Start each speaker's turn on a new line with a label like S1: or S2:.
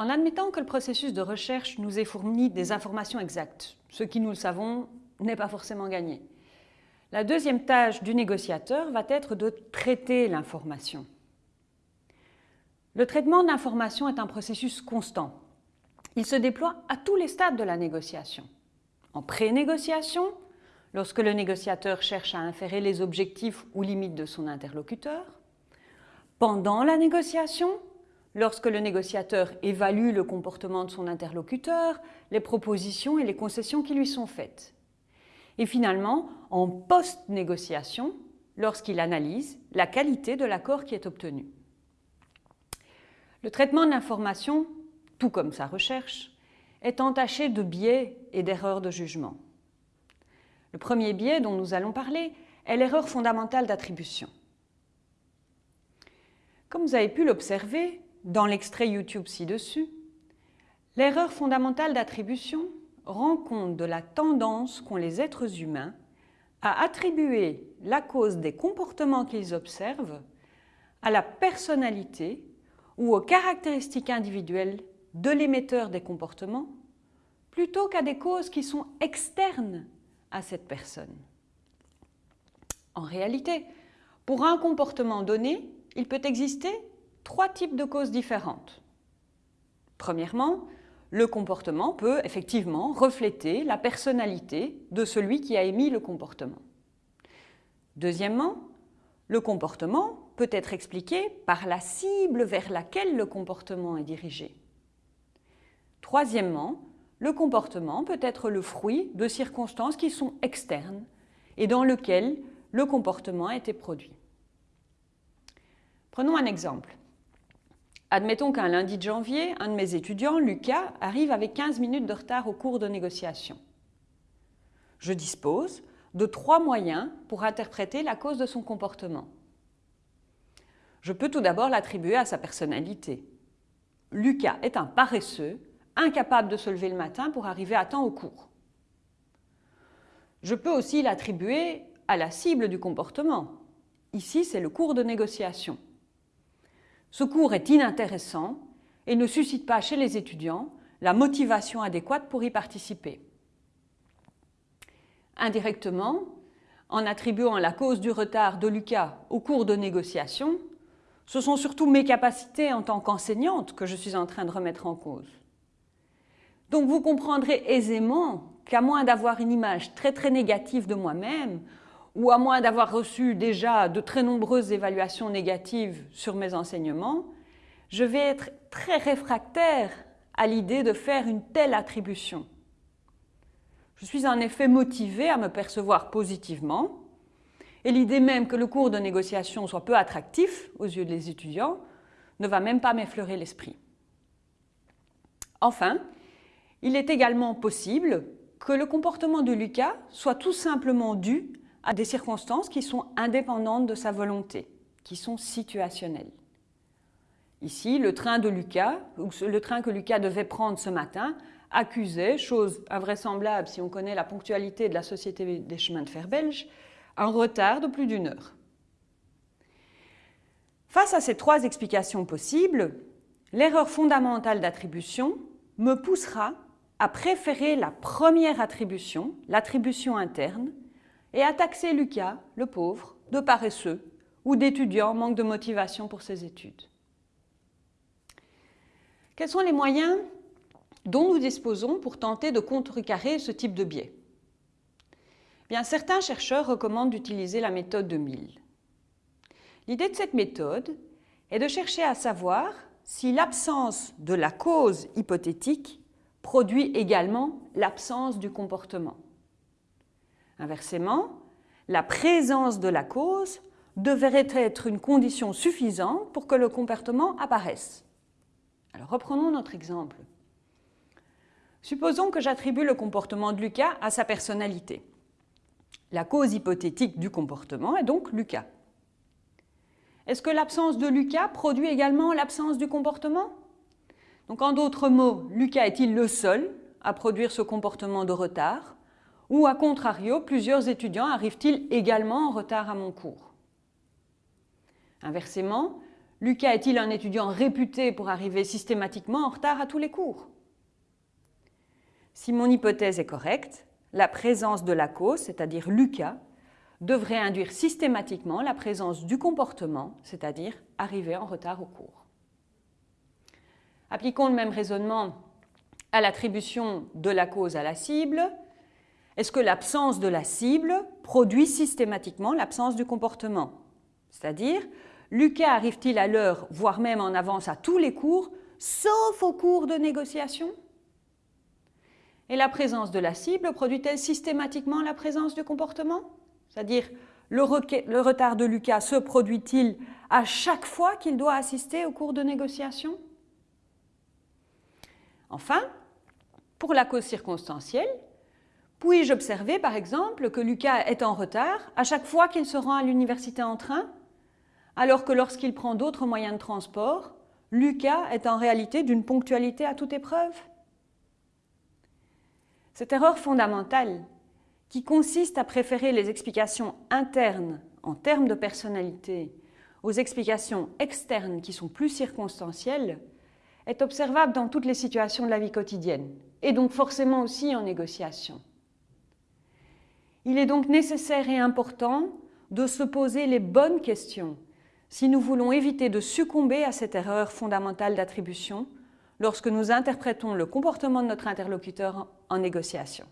S1: En admettant que le processus de recherche nous ait fourni des informations exactes, ce qui, nous le savons, n'est pas forcément gagné. La deuxième tâche du négociateur va être de traiter l'information. Le traitement d'information est un processus constant. Il se déploie à tous les stades de la négociation. En pré-négociation, lorsque le négociateur cherche à inférer les objectifs ou limites de son interlocuteur. Pendant la négociation, lorsque le négociateur évalue le comportement de son interlocuteur, les propositions et les concessions qui lui sont faites. Et finalement, en post-négociation, lorsqu'il analyse la qualité de l'accord qui est obtenu. Le traitement de l'information, tout comme sa recherche, est entaché de biais et d'erreurs de jugement. Le premier biais dont nous allons parler est l'erreur fondamentale d'attribution. Comme vous avez pu l'observer dans l'extrait YouTube ci-dessus, l'erreur fondamentale d'attribution rend compte de la tendance qu'ont les êtres humains à attribuer la cause des comportements qu'ils observent à la personnalité ou aux caractéristiques individuelles de l'émetteur des comportements plutôt qu'à des causes qui sont externes à cette personne. En réalité, pour un comportement donné, il peut exister trois types de causes différentes. Premièrement, le comportement peut effectivement refléter la personnalité de celui qui a émis le comportement. Deuxièmement, le comportement peut être expliqué par la cible vers laquelle le comportement est dirigé. Troisièmement, le comportement peut être le fruit de circonstances qui sont externes et dans lesquelles le comportement a été produit. Prenons un exemple. Admettons qu'un lundi de janvier, un de mes étudiants, Lucas, arrive avec 15 minutes de retard au cours de négociation. Je dispose de trois moyens pour interpréter la cause de son comportement. Je peux tout d'abord l'attribuer à sa personnalité. Lucas est un paresseux incapable de se lever le matin pour arriver à temps au cours. Je peux aussi l'attribuer à la cible du comportement. Ici, c'est le cours de négociation. Ce cours est inintéressant et ne suscite pas chez les étudiants la motivation adéquate pour y participer. Indirectement, en attribuant la cause du retard de Lucas au cours de négociation, ce sont surtout mes capacités en tant qu'enseignante que je suis en train de remettre en cause. Donc vous comprendrez aisément qu'à moins d'avoir une image très très négative de moi-même, ou à moins d'avoir reçu déjà de très nombreuses évaluations négatives sur mes enseignements, je vais être très réfractaire à l'idée de faire une telle attribution. Je suis en effet motivée à me percevoir positivement, et l'idée même que le cours de négociation soit peu attractif aux yeux des étudiants ne va même pas m'effleurer l'esprit. Enfin, il est également possible que le comportement de Lucas soit tout simplement dû à des circonstances qui sont indépendantes de sa volonté, qui sont situationnelles. Ici, le train de Lucas, le train que Lucas devait prendre ce matin, accusait, chose invraisemblable si on connaît la ponctualité de la Société des chemins de fer belge, un retard de plus d'une heure. Face à ces trois explications possibles, l'erreur fondamentale d'attribution me poussera à préférer la première attribution, l'attribution interne, et à taxer Lucas, le pauvre, de paresseux ou d'étudiant manque de motivation pour ses études. Quels sont les moyens dont nous disposons pour tenter de contrecarrer ce type de biais? Bien, Certains chercheurs recommandent d'utiliser la méthode de Mill. L'idée de cette méthode est de chercher à savoir si l'absence de la cause hypothétique produit également l'absence du comportement. Inversement, la présence de la cause devrait être une condition suffisante pour que le comportement apparaisse. Alors reprenons notre exemple. Supposons que j'attribue le comportement de Lucas à sa personnalité. La cause hypothétique du comportement est donc Lucas. Est-ce que l'absence de Lucas produit également l'absence du comportement? Donc en d'autres mots, Lucas est-il le seul à produire ce comportement de retard? Ou à contrario, plusieurs étudiants arrivent-ils également en retard à mon cours? Inversement, Lucas est-il un étudiant réputé pour arriver systématiquement en retard à tous les cours? Si mon hypothèse est correcte, la présence de la cause, c'est-à-dire Lucas, devrait induire systématiquement la présence du comportement, c'est-à-dire arriver en retard au cours. Appliquons le même raisonnement à l'attribution de la cause à la cible. Est-ce que l'absence de la cible produit systématiquement l'absence du comportement? C'est-à-dire, Lucas arrive-t-il à l'heure, voire même en avance à tous les cours, sauf au cours de négociation? Et la présence de la cible produit-elle systématiquement la présence du comportement? C'est-à-dire, le, le, retard de Lucas se produit-il à chaque fois qu'il doit assister au cours de négociation? Enfin, pour la cause circonstancielle, puis-je observer par exemple que Lucas est en retard à chaque fois qu'il se rend à l'université en train, alors que lorsqu'il prend d'autres moyens de transport, Lucas est en réalité d'une ponctualité à toute épreuve Cette erreur fondamentale, qui consiste à préférer les explications internes en termes de personnalité aux explications externes qui sont plus circonstancielles, est observable dans toutes les situations de la vie quotidienne, et donc forcément aussi en négociation. Il est donc nécessaire et important de se poser les bonnes questions si nous voulons éviter de succomber à cette erreur fondamentale d'attribution lorsque nous interprétons le comportement de notre interlocuteur en négociation.